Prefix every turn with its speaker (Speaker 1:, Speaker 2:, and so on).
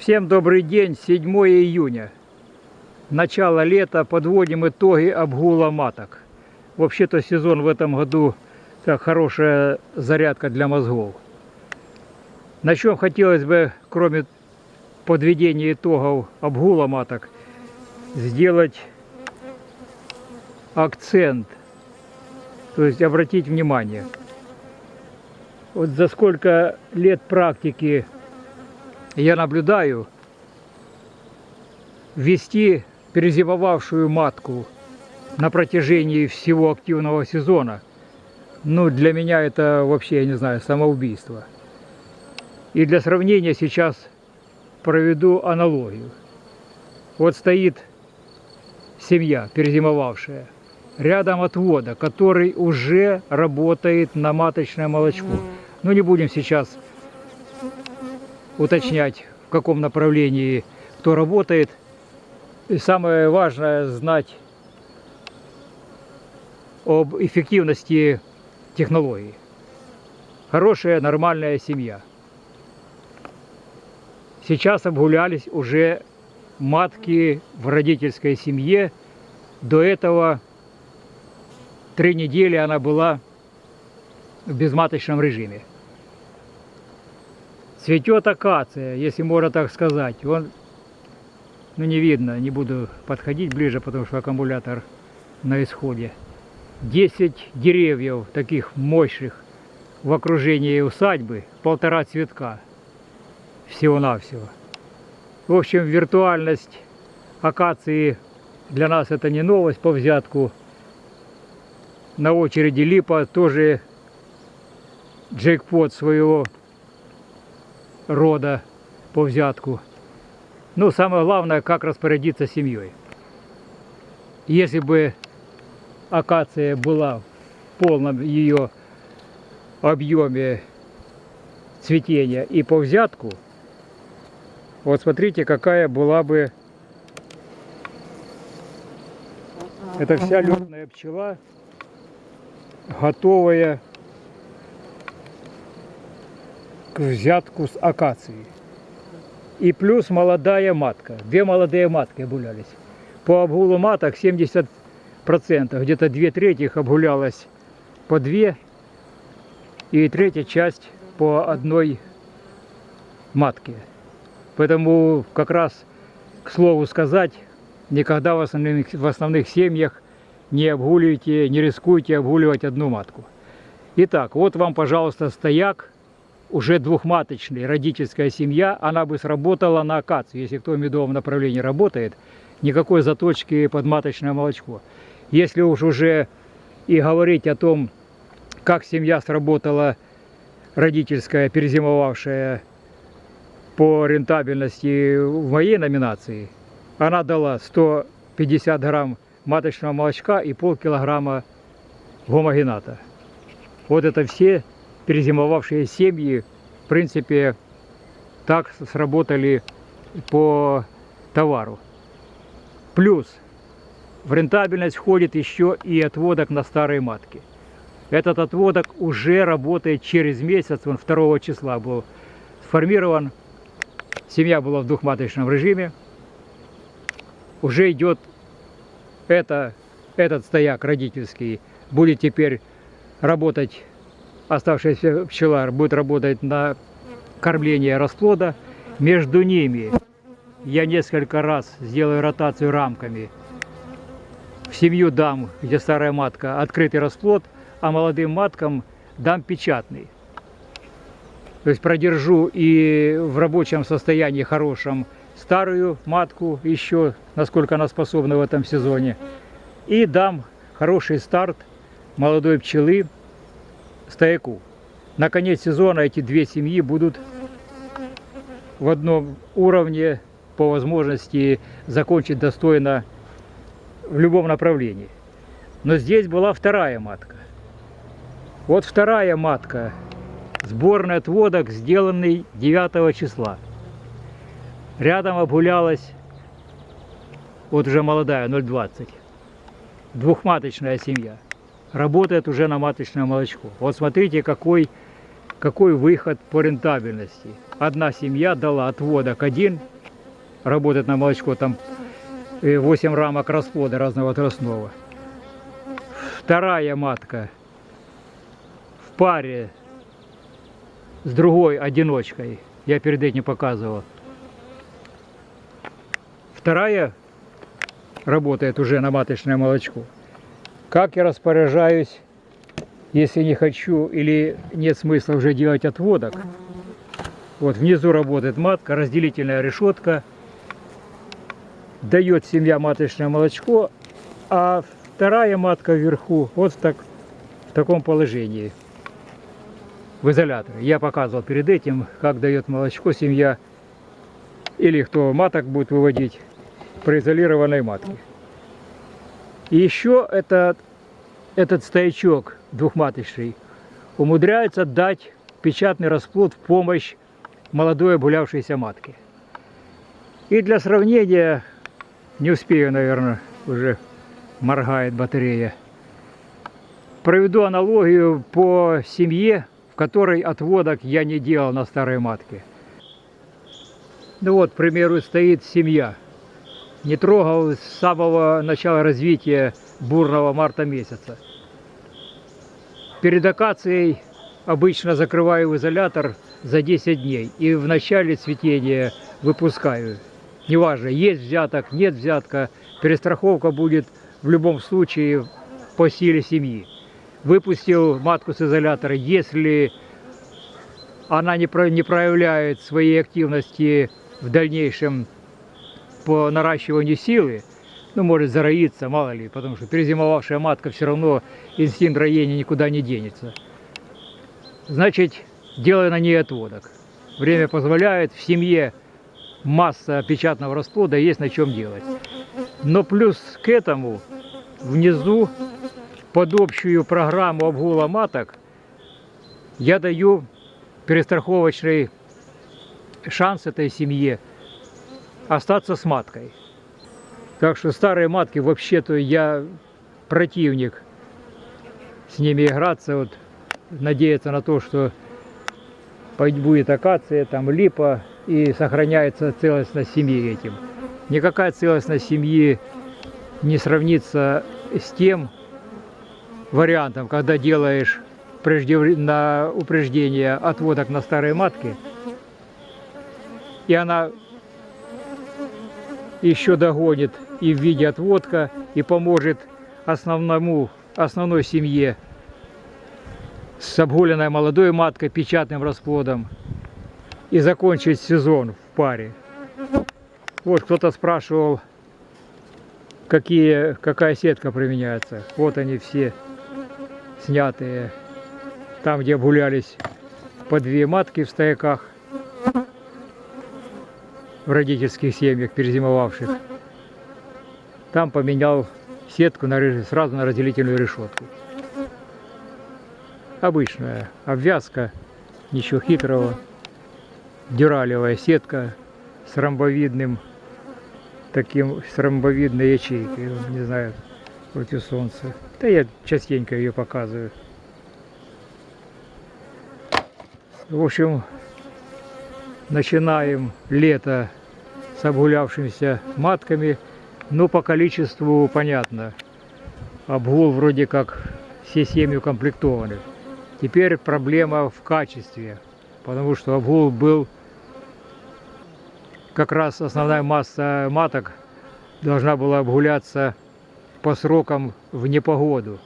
Speaker 1: Всем добрый день, 7 июня. Начало лета, подводим итоги обгула маток. Вообще-то сезон в этом году так хорошая зарядка для мозгов. На чем хотелось бы, кроме подведения итогов обгула маток, сделать акцент, то есть обратить внимание. Вот за сколько лет практики я наблюдаю, ввести перезимовавшую матку на протяжении всего активного сезона, ну, для меня это вообще, я не знаю, самоубийство. И для сравнения сейчас проведу аналогию. Вот стоит семья, перезимовавшая, рядом отвода, который уже работает на маточное молочко. Ну, не будем сейчас уточнять, в каком направлении кто работает. И самое важное знать об эффективности технологии. Хорошая, нормальная семья. Сейчас обгулялись уже матки в родительской семье. До этого три недели она была в безматочном режиме. Цветет акация, если можно так сказать. Он, ну не видно, не буду подходить ближе, потому что аккумулятор на исходе. 10 деревьев таких мощных в окружении усадьбы, полтора цветка всего-навсего. В общем, виртуальность акации для нас это не новость по взятку. На очереди липа тоже джекпот своего рода по взятку. Ну, самое главное, как распорядиться семьей. Если бы акация была в полном ее объеме цветения и по взятку, вот смотрите, какая была бы это вся летная пчела, готовая к взятку с акацией. И плюс молодая матка. Две молодые матки обгулялись. По обгулу маток 70%, где-то две трети обгулялось по две, и третья часть по одной матке. Поэтому как раз, к слову сказать, никогда в основных, в основных семьях не обгуливайте, не рискуйте обгуливать одну матку. Итак, вот вам, пожалуйста, стояк уже двухматочная родительская семья, она бы сработала на акацию. Если кто в медовом направлении работает, никакой заточки под маточное молочко. Если уж уже и говорить о том, как семья сработала родительская, перезимовавшая по рентабельности в моей номинации, она дала 150 грамм маточного молочка и полкилограмма гомогената. Вот это все перезимовавшие семьи, в принципе, так сработали по товару. Плюс в рентабельность входит еще и отводок на старые матки. Этот отводок уже работает через месяц, он 2 числа был сформирован. Семья была в двухматочном режиме. Уже идет это, этот стояк родительский, будет теперь работать оставшаяся пчела будет работать на кормление расплода. Между ними я несколько раз сделаю ротацию рамками. В семью дам, где старая матка, открытый расплод, а молодым маткам дам печатный. То есть продержу и в рабочем состоянии хорошем старую матку еще, насколько она способна в этом сезоне. И дам хороший старт молодой пчелы стояку. На конец сезона эти две семьи будут в одном уровне по возможности закончить достойно в любом направлении. Но здесь была вторая матка. Вот вторая матка, сборный отводок, сделанный 9 числа. Рядом обгулялась Вот уже молодая, 0,20. Двухматочная семья. Работает уже на маточное молочко. Вот смотрите, какой, какой выход по рентабельности. Одна семья дала отводок один, работает на молочко, там э, 8 рамок расплода разного возрастного. Вторая матка в паре с другой одиночкой. Я перед этим показывал. Вторая работает уже на маточное молочко. Как я распоряжаюсь, если не хочу или нет смысла уже делать отводок. Вот внизу работает матка, разделительная решетка. Дает семья маточное молочко, а вторая матка вверху вот так, в таком положении. В изоляторе. Я показывал перед этим, как дает молочко семья или кто маток будет выводить произолированной матки. И еще этот, этот стоячок двухматочный умудряется дать печатный расплод в помощь молодой обгулявшейся матке. И для сравнения, не успею, наверное, уже моргает батарея, проведу аналогию по семье, которой отводок я не делал на старой матке. Ну вот, к примеру, стоит семья – не трогал с самого начала развития бурного марта месяца. Перед акацией обычно закрываю изолятор за 10 дней и в начале цветения выпускаю. Неважно, есть взяток, нет взятка, перестраховка будет в любом случае по силе семьи. Выпустил матку с изолятора, если она не проявляет своей активности в дальнейшем по наращиванию силы, ну, может зароиться, мало ли, потому что перезимовавшая матка все равно инстинкт роения никуда не денется. Значит, делаю на ней отводок. Время позволяет, в семье масса печатного расплода, есть на чем делать. Но плюс к этому внизу под общую программу обгула маток я даю перестраховочный шанс этой семье – остаться с маткой. Так что старые матки вообще-то я противник с ними играться, вот надеяться на то, что будет акация, там липа и сохраняется целостность семьи этим. Никакая целостность семьи не сравнится с тем вариантом, когда делаешь на упреждение отводок на старые матки, и она еще догонит и в виде отводка, и поможет основному, основной семье с обгуленной молодой маткой, печатным расплодом и закончить сезон в паре. Вот кто-то спрашивал, какие, какая сетка применяется. Вот они все снятые. Там, где обгулялись по две матки в стояках в родительских семьях, перезимовавших. Там поменял сетку на, сразу на разделительную решетку. Обычная обвязка, ничего хитрого. Дюралевая сетка с ромбовидным, таким, с ромбовидной ячейкой, не знаю, против солнца. Да я частенько ее показываю. В общем, начинаем лето с обгулявшимися матками. Но по количеству понятно. Обгул вроде как все семьи укомплектованы. Теперь проблема в качестве, потому что обгул был как раз основная масса маток должна была обгуляться по срокам в непогоду.